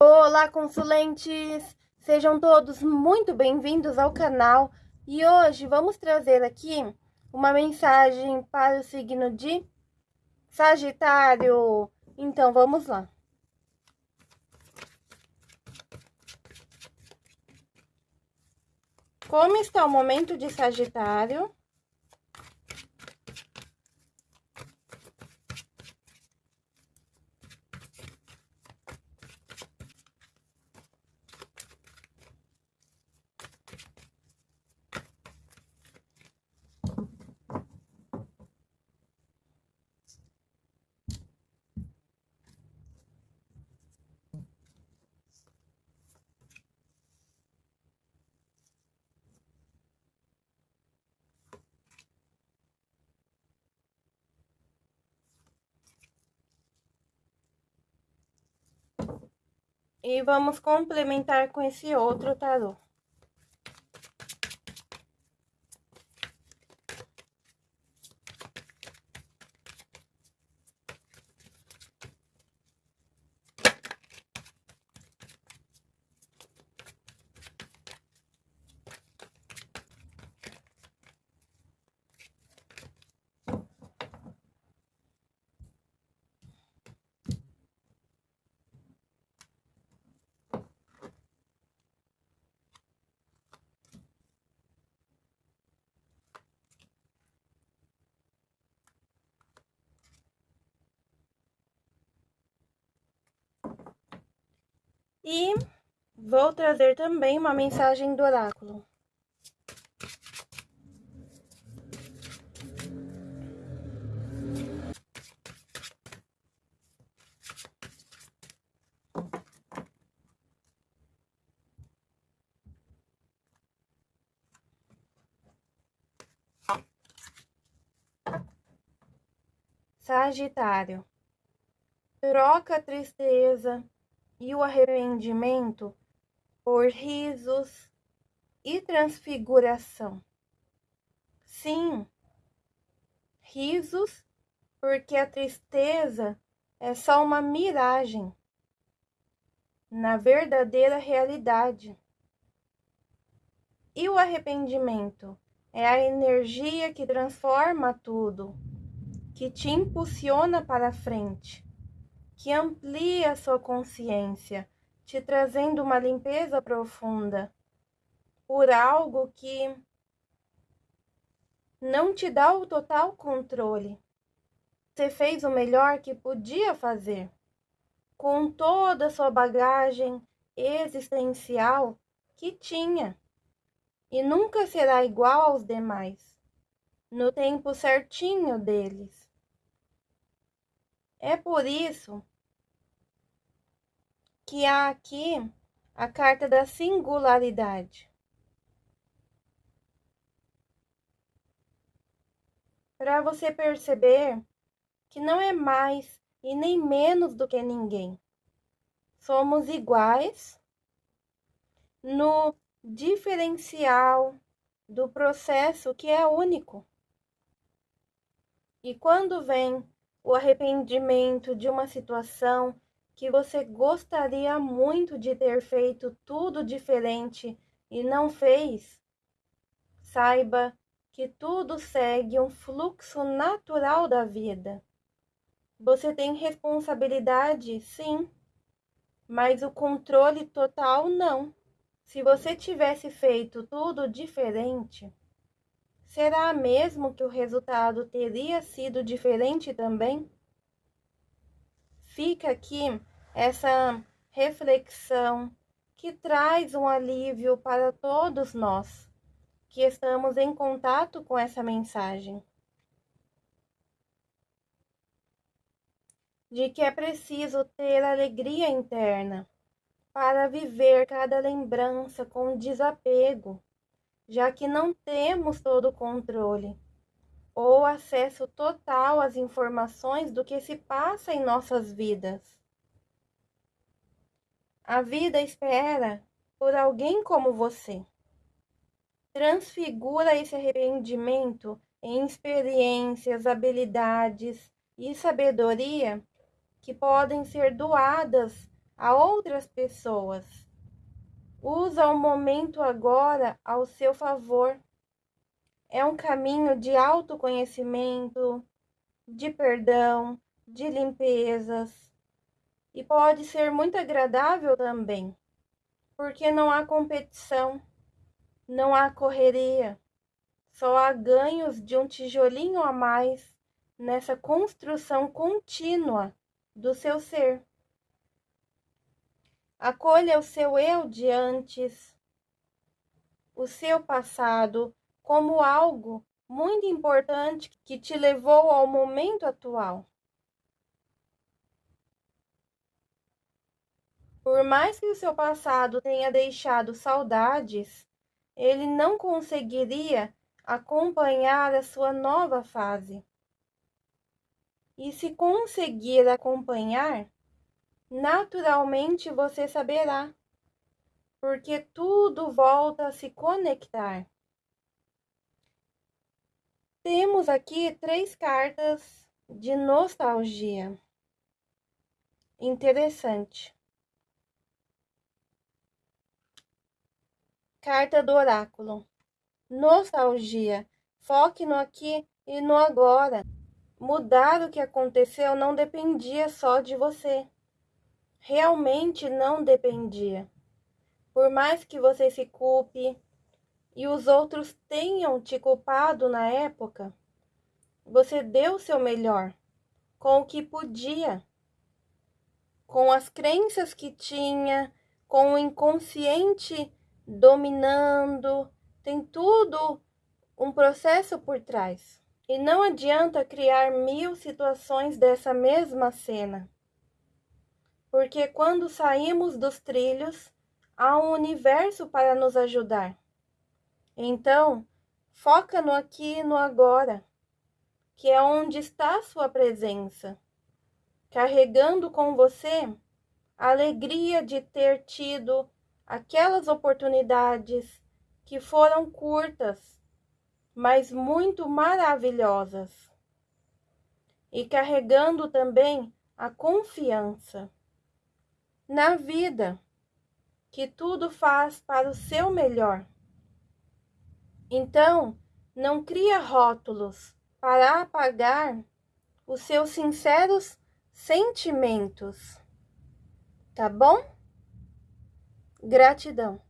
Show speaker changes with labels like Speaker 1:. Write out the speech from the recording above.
Speaker 1: Olá, consulentes! Sejam todos muito bem-vindos ao canal e hoje vamos trazer aqui uma mensagem para o signo de Sagitário. Então, vamos lá. Como está o momento de Sagitário? E vamos complementar com esse outro tarô. E vou trazer também uma mensagem do oráculo. Sagitário. Troca tristeza, e o arrependimento por risos e transfiguração. Sim, risos, porque a tristeza é só uma miragem na verdadeira realidade. E o arrependimento é a energia que transforma tudo, que te impulsiona para frente que amplia a sua consciência, te trazendo uma limpeza profunda por algo que não te dá o total controle. Você fez o melhor que podia fazer, com toda a sua bagagem existencial que tinha, e nunca será igual aos demais, no tempo certinho deles. É por isso que há aqui a carta da singularidade. Para você perceber que não é mais e nem menos do que ninguém. Somos iguais no diferencial do processo que é único. E quando vem o arrependimento de uma situação que você gostaria muito de ter feito tudo diferente e não fez, saiba que tudo segue um fluxo natural da vida. Você tem responsabilidade, sim, mas o controle total não. Se você tivesse feito tudo diferente, será mesmo que o resultado teria sido diferente também? fica aqui essa reflexão que traz um alívio para todos nós que estamos em contato com essa mensagem. De que é preciso ter alegria interna para viver cada lembrança com desapego, já que não temos todo o controle ou acesso total às informações do que se passa em nossas vidas. A vida espera por alguém como você. Transfigura esse arrependimento em experiências, habilidades e sabedoria que podem ser doadas a outras pessoas. Usa o momento agora ao seu favor. É um caminho de autoconhecimento, de perdão, de limpezas. E pode ser muito agradável também, porque não há competição, não há correria, só há ganhos de um tijolinho a mais nessa construção contínua do seu ser. Acolha o seu eu de antes, o seu passado, como algo muito importante que te levou ao momento atual. Por mais que o seu passado tenha deixado saudades, ele não conseguiria acompanhar a sua nova fase. E se conseguir acompanhar, naturalmente você saberá, porque tudo volta a se conectar. Temos aqui três cartas de nostalgia. Interessante. Carta do oráculo. Nostalgia. Foque no aqui e no agora. Mudar o que aconteceu não dependia só de você. Realmente não dependia. Por mais que você se culpe e os outros tenham te culpado na época, você deu seu melhor com o que podia, com as crenças que tinha, com o inconsciente dominando, tem tudo um processo por trás. E não adianta criar mil situações dessa mesma cena. Porque quando saímos dos trilhos, há um universo para nos ajudar. Então, foca no aqui e no agora, que é onde está a sua presença, carregando com você a alegria de ter tido aquelas oportunidades que foram curtas, mas muito maravilhosas, e carregando também a confiança na vida, que tudo faz para o seu melhor. Então, não cria rótulos para apagar os seus sinceros sentimentos. Tá bom? Gratidão.